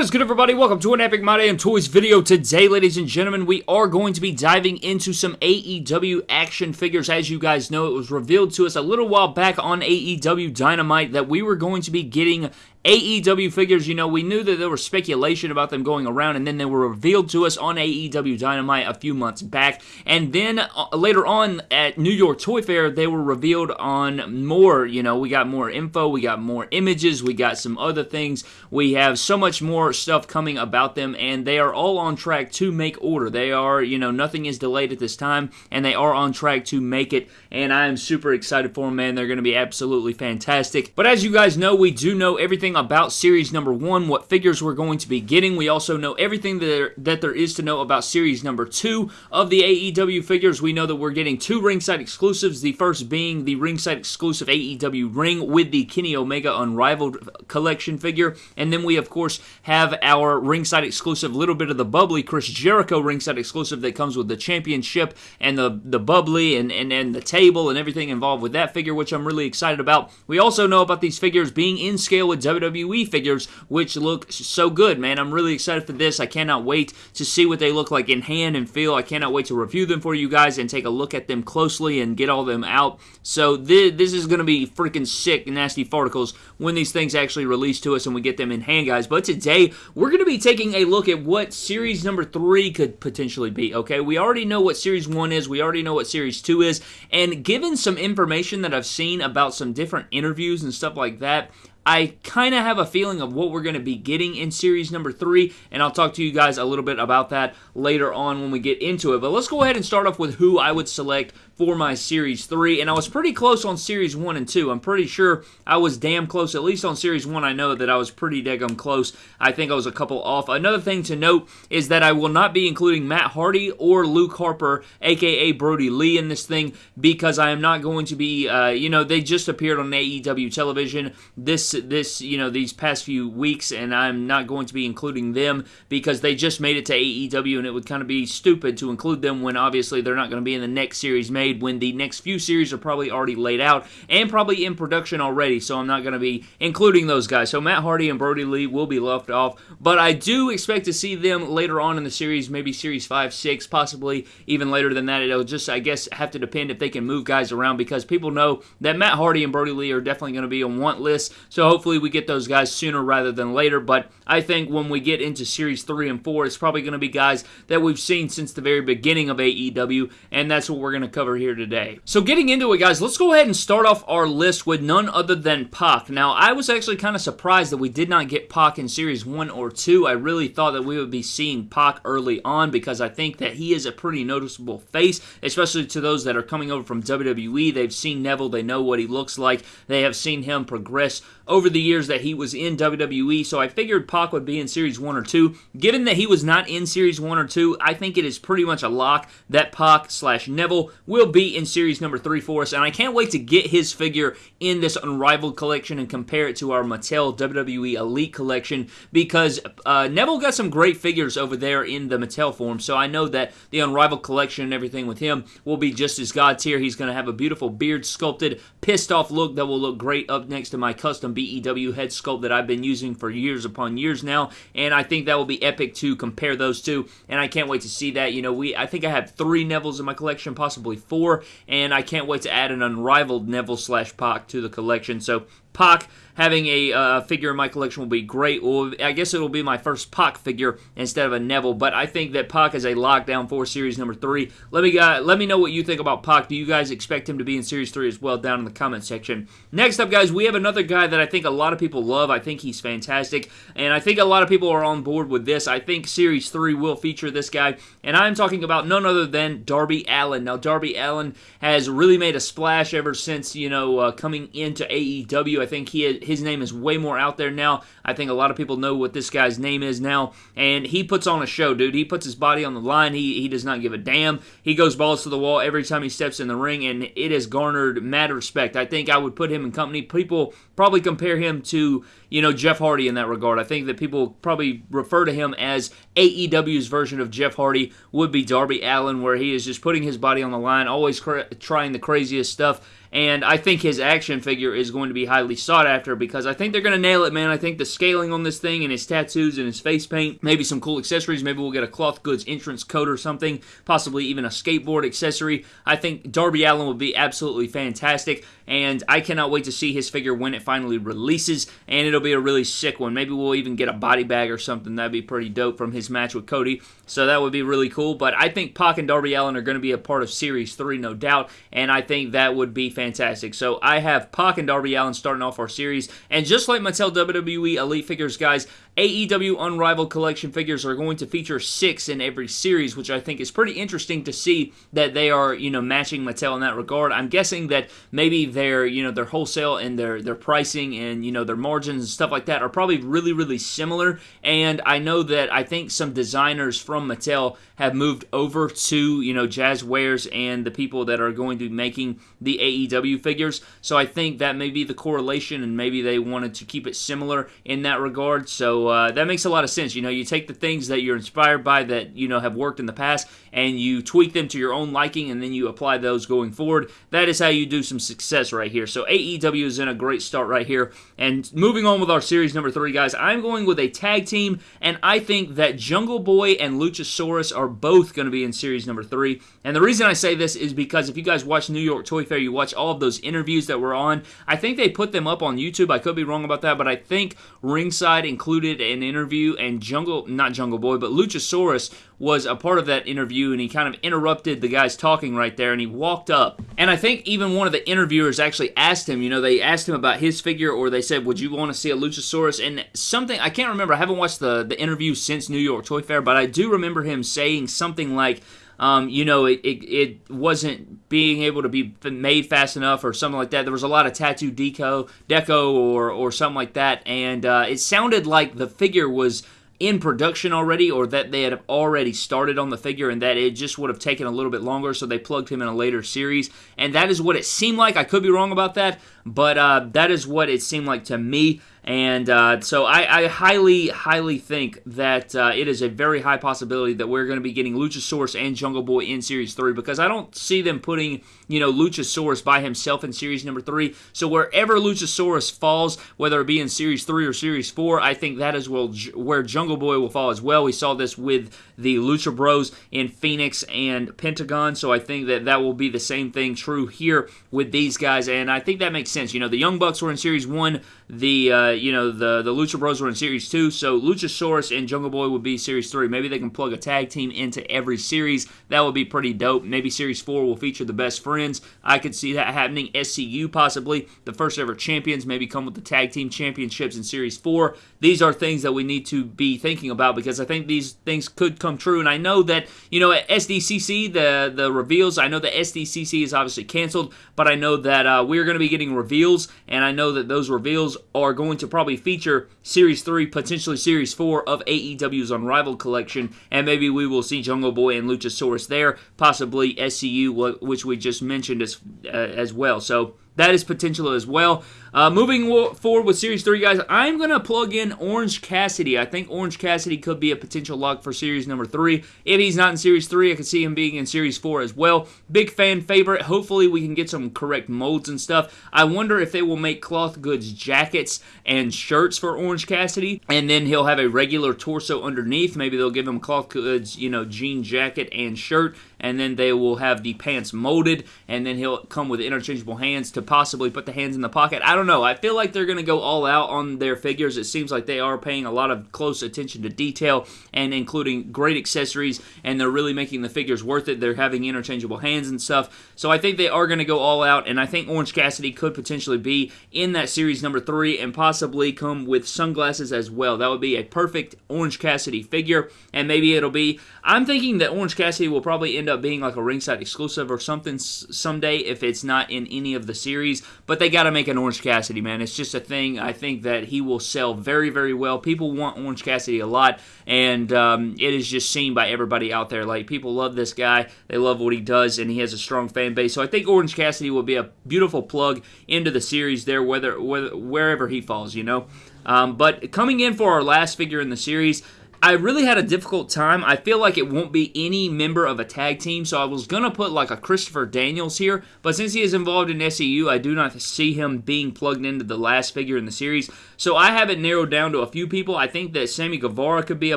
What is good everybody? Welcome to an Epic My Damn Toys video. Today, ladies and gentlemen, we are going to be diving into some AEW action figures. As you guys know, it was revealed to us a little while back on AEW Dynamite that we were going to be getting AEW figures, you know, we knew that there was speculation about them going around, and then they were revealed to us on AEW Dynamite a few months back. And then uh, later on at New York Toy Fair, they were revealed on more. You know, we got more info, we got more images, we got some other things. We have so much more stuff coming about them, and they are all on track to make order. They are, you know, nothing is delayed at this time, and they are on track to make it. And I am super excited for them, man. They're going to be absolutely fantastic. But as you guys know, we do know everything everything about Series number one, what figures we're going to be getting. We also know everything that there, that there is to know about Series number two of the AEW figures. We know that we're getting two ringside exclusives, the first being the ringside exclusive AEW ring with the Kenny Omega Unrivaled collection figure. And then we, of course, have our ringside exclusive, little bit of the bubbly Chris Jericho ringside exclusive that comes with the championship and the, the bubbly and, and, and the table and everything involved with that figure, which I'm really excited about. We also know about these figures being in scale with WWE WWE figures, which look so good, man. I'm really excited for this. I cannot wait to see what they look like in hand and feel. I cannot wait to review them for you guys and take a look at them closely and get all them out. So this, this is going to be freaking sick, nasty farticles when these things actually release to us and we get them in hand, guys. But today, we're going to be taking a look at what Series number 3 could potentially be, okay? We already know what Series 1 is. We already know what Series 2 is. And given some information that I've seen about some different interviews and stuff like that, I kind of have a feeling of what we're going to be getting in series number three, and I'll talk to you guys a little bit about that later on when we get into it. But let's go ahead and start off with who I would select for my Series 3, and I was pretty close on Series 1 and 2. I'm pretty sure I was damn close, at least on Series 1 I know that I was pretty daggum close. I think I was a couple off. Another thing to note is that I will not be including Matt Hardy or Luke Harper, aka Brodie Lee, in this thing because I am not going to be, uh, you know, they just appeared on AEW television this, this, you know, these past few weeks, and I'm not going to be including them because they just made it to AEW, and it would kind of be stupid to include them when obviously they're not going to be in the next series made when the next few series are probably already laid out and probably in production already, so I'm not going to be including those guys. So Matt Hardy and Brodie Lee will be left off, but I do expect to see them later on in the series, maybe series 5, 6, possibly even later than that. It'll just, I guess, have to depend if they can move guys around because people know that Matt Hardy and Brodie Lee are definitely going to be on want list, so hopefully we get those guys sooner rather than later, but I think when we get into series 3 and 4, it's probably going to be guys that we've seen since the very beginning of AEW, and that's what we're going to cover here today. So getting into it, guys, let's go ahead and start off our list with none other than Pac. Now, I was actually kind of surprised that we did not get Pac in Series 1 or 2. I really thought that we would be seeing Pac early on because I think that he is a pretty noticeable face, especially to those that are coming over from WWE. They've seen Neville, they know what he looks like, they have seen him progress over the years that he was in WWE, so I figured Pac would be in Series 1 or 2. Given that he was not in Series 1 or 2, I think it is pretty much a lock that Pac slash Neville will be in Series number 3 for us, and I can't wait to get his figure in this Unrivaled collection and compare it to our Mattel WWE Elite collection because uh, Neville got some great figures over there in the Mattel form, so I know that the Unrivaled collection and everything with him will be just as God tier. He's going to have a beautiful beard sculpted, pissed off look that will look great up next to my custom BEW head sculpt that I've been using for years upon years now, and I think that will be epic to compare those two, and I can't wait to see that. You know, we I think I have three Nevilles in my collection, possibly four, and I can't wait to add an unrivaled Neville slash Pac to the collection. So Pac having a uh, figure in my collection will be great. Well, I guess it'll be my first Pac figure instead of a Neville, but I think that Pac is a lockdown for Series number three. Let me uh, let me know what you think about Pac. Do you guys expect him to be in Series three as well? Down in the comment section. Next up, guys, we have another guy that I think a lot of people love. I think he's fantastic, and I think a lot of people are on board with this. I think Series three will feature this guy, and I'm talking about none other than Darby Allin. Now, Darby Allin has really made a splash ever since you know uh, coming into AEW. I think he his name is way more out there now. I think a lot of people know what this guy's name is now, and he puts on a show, dude. He puts his body on the line. He he does not give a damn. He goes balls to the wall every time he steps in the ring, and it has garnered mad respect. I think I would put him in company. People probably compare him to you know Jeff Hardy in that regard. I think that people probably refer to him as AEW's version of Jeff Hardy would be Darby Allin, where he is just putting his body on the line, always trying the craziest stuff and I think his action figure is going to be highly sought after because I think they're going to nail it, man. I think the scaling on this thing and his tattoos and his face paint, maybe some cool accessories. Maybe we'll get a cloth goods entrance coat or something, possibly even a skateboard accessory. I think Darby Allin would be absolutely fantastic, and I cannot wait to see his figure when it finally releases, and it'll be a really sick one. Maybe we'll even get a body bag or something. That'd be pretty dope from his match with Cody, so that would be really cool. But I think Pac and Darby Allin are going to be a part of Series 3, no doubt, and I think that would be fantastic. So I have Pac and Darby Allin starting off our series, and just like Mattel WWE Elite Figures, guys, AEW Unrivaled Collection figures are going to feature six in every series, which I think is pretty interesting to see that they are, you know, matching Mattel in that regard. I'm guessing that maybe their, you know, their wholesale and their their pricing and you know their margins and stuff like that are probably really really similar. And I know that I think some designers from Mattel have moved over to you know Jazwares and the people that are going to be making the AEW figures. So I think that may be the correlation, and maybe they wanted to keep it similar in that regard. So uh, that makes a lot of sense. You know, you take the things that you're inspired by that you know have worked in the past, and you tweak them to your own liking, and then you apply those going forward. That is how you do some success right here. So AEW is in a great start right here. And moving on with our series number three, guys, I'm going with a tag team, and I think that Jungle Boy and Luchasaurus are both going to be in series number three. And the reason I say this is because if you guys watch New York Toy Fair, you watch all of those interviews that were on. I think they put them up on YouTube. I could be wrong about that, but I think Ringside included an interview, and Jungle, not Jungle Boy, but Luchasaurus was a part of that interview and he kind of interrupted the guys talking right there and he walked up. And I think even one of the interviewers actually asked him, you know, they asked him about his figure or they said, would you want to see a Luchasaurus? And something, I can't remember, I haven't watched the, the interview since New York Toy Fair, but I do remember him saying something like, um, you know, it, it, it, wasn't being able to be made fast enough or something like that. There was a lot of tattoo deco, deco or, or something like that, and uh, it sounded like the figure was in production already or that they had already started on the figure and that it just would have taken a little bit longer. So they plugged him in a later series. And that is what it seemed like. I could be wrong about that but uh, that is what it seemed like to me and uh, so I, I, highly, highly think that uh, it is a very high possibility that we're going to be getting Luchasaurus and Jungle Boy in Series 3 because I don't see them putting, you know, Luchasaurus by himself in Series number 3. So wherever Luchasaurus falls, whether it be in Series 3 or Series 4, I think that is where Jungle Boy will fall as well. We saw this with the Lucha Bros in Fenix and Pentagon, so I think that that will be the same thing true here with these guys, and I think that makes sense. You know, the Young Bucks were in Series 1, the uh, you know the the Lucha Bros were in Series two, so Luchasaurus and Jungle Boy would be Series three. Maybe they can plug a tag team into every series. That would be pretty dope. Maybe Series four will feature the best friends. I could see that happening. SCU possibly the first ever champions maybe come with the tag team championships in Series four. These are things that we need to be thinking about because I think these things could come true. And I know that you know at SDCC the the reveals. I know that SDCC is obviously canceled, but I know that uh, we're going to be getting reveals, and I know that those reveals are going to probably feature Series 3, potentially Series 4 of AEW's Unrivaled collection, and maybe we will see Jungle Boy and Luchasaurus there, possibly SCU, which we just mentioned as, uh, as well. So that is potential as well. Uh, moving forward with Series 3, guys, I'm going to plug in Orange Cassidy. I think Orange Cassidy could be a potential lock for Series number 3. If he's not in Series 3, I could see him being in Series 4 as well. Big fan favorite. Hopefully, we can get some correct molds and stuff. I wonder if they will make cloth goods jackets and shirts for Orange Cassidy, and then he'll have a regular torso underneath. Maybe they'll give him cloth goods, you know, jean jacket and shirt, and then they will have the pants molded, and then he'll come with interchangeable hands to possibly put the hands in the pocket. I don't know. I feel like they're going to go all out on their figures. It seems like they are paying a lot of close attention to detail and including great accessories, and they're really making the figures worth it. They're having interchangeable hands and stuff. So I think they are going to go all out, and I think Orange Cassidy could potentially be in that series number three and possibly come with sunglasses as well. That would be a perfect Orange Cassidy figure, and maybe it'll be. I'm thinking that Orange Cassidy will probably end up being like a ringside exclusive or something someday if it's not in any of the series, but they got to make an Orange Cassidy, man. It's just a thing. I think that he will sell very, very well. People want Orange Cassidy a lot, and um, it is just seen by everybody out there. Like, people love this guy. They love what he does, and he has a strong fan base. So I think Orange Cassidy will be a beautiful plug into the series there, whether, whether wherever he falls, you know. Um, but coming in for our last figure in the series, I really had a difficult time. I feel like it won't be any member of a tag team, so I was going to put like a Christopher Daniels here, but since he is involved in SCU, I do not see him being plugged into the last figure in the series. So I have it narrowed down to a few people. I think that Sammy Guevara could be a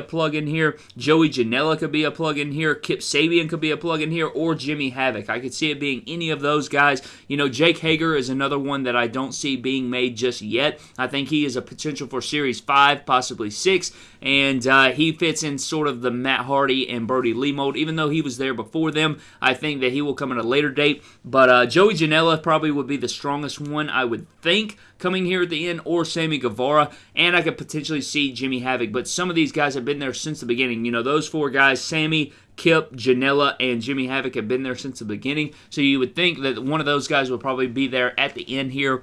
plug in here, Joey Janela could be a plug in here, Kip Sabian could be a plug in here, or Jimmy Havoc. I could see it being any of those guys. You know, Jake Hager is another one that I don't see being made just yet. I think he is a potential for Series 5, possibly 6, and uh, he fits in sort of the Matt Hardy and Brodie Lee mold. Even though he was there before them, I think that he will come at a later date. But uh, Joey Janela probably would be the strongest one, I would think coming here at the end, or Sammy Guevara, and I could potentially see Jimmy Havoc. But some of these guys have been there since the beginning. You know, those four guys, Sammy, Kip, Janela, and Jimmy Havoc have been there since the beginning. So you would think that one of those guys will probably be there at the end here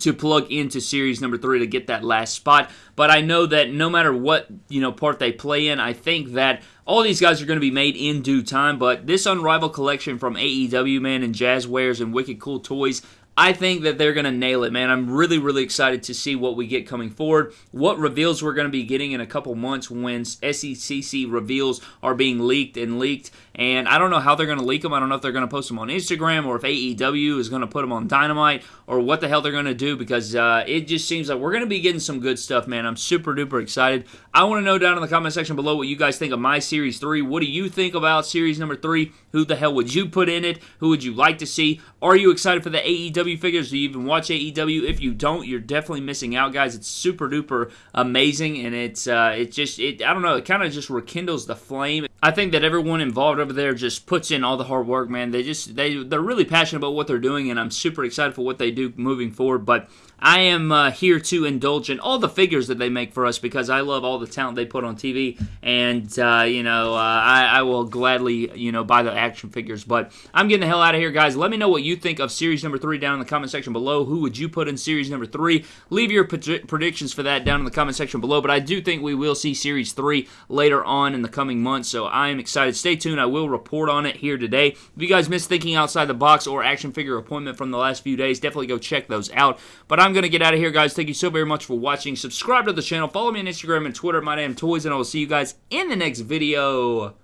to plug into series number three to get that last spot. But I know that no matter what you know part they play in, I think that all these guys are going to be made in due time. But this Unrivaled collection from AEW, man, and Jazwares and Wicked Cool Toys, I think that they're going to nail it, man. I'm really, really excited to see what we get coming forward. What reveals we're going to be getting in a couple months when SDCC reveals are being leaked and leaked. And I don't know how they're going to leak them. I don't know if they're going to post them on Instagram or if AEW is going to put them on Dynamite or what the hell they're going to do because uh, it just seems like we're going to be getting some good stuff, man. I'm super duper excited. I want to know down in the comment section below what you guys think of my Series 3. What do you think about Series number 3? Who the hell would you put in it? Who would you like to see? Are you excited for the AEW figures? Do you even watch AEW? If you don't, you're definitely missing out, guys. It's super duper amazing, and it's uh, it just it I don't know. It kind of just rekindles the flame. I think that everyone involved over there just puts in all the hard work, man. They just they they're really passionate about what they're doing, and I'm super excited for what they do moving forward. But I am uh, here to indulge in all the figures that they make for us because I love all the talent they put on TV, and uh, you know uh, I, I, will gladly you know buy the action figures. But I'm getting the hell out of here, guys. Let me know what you think of series number three down in the comment section below. Who would you put in series number three? Leave your predictions for that down in the comment section below. But I do think we will see series three later on in the coming months, so I am excited. Stay tuned. I will report on it here today. If you guys missed thinking outside the box or action figure appointment from the last few days, definitely go check those out. But I'm going to get out of here, guys. Thank you so very much for watching. Subscribe to the channel. Follow me on Instagram and Twitter. My name Toys, and I will see you guys in the next video.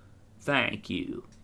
Thank you.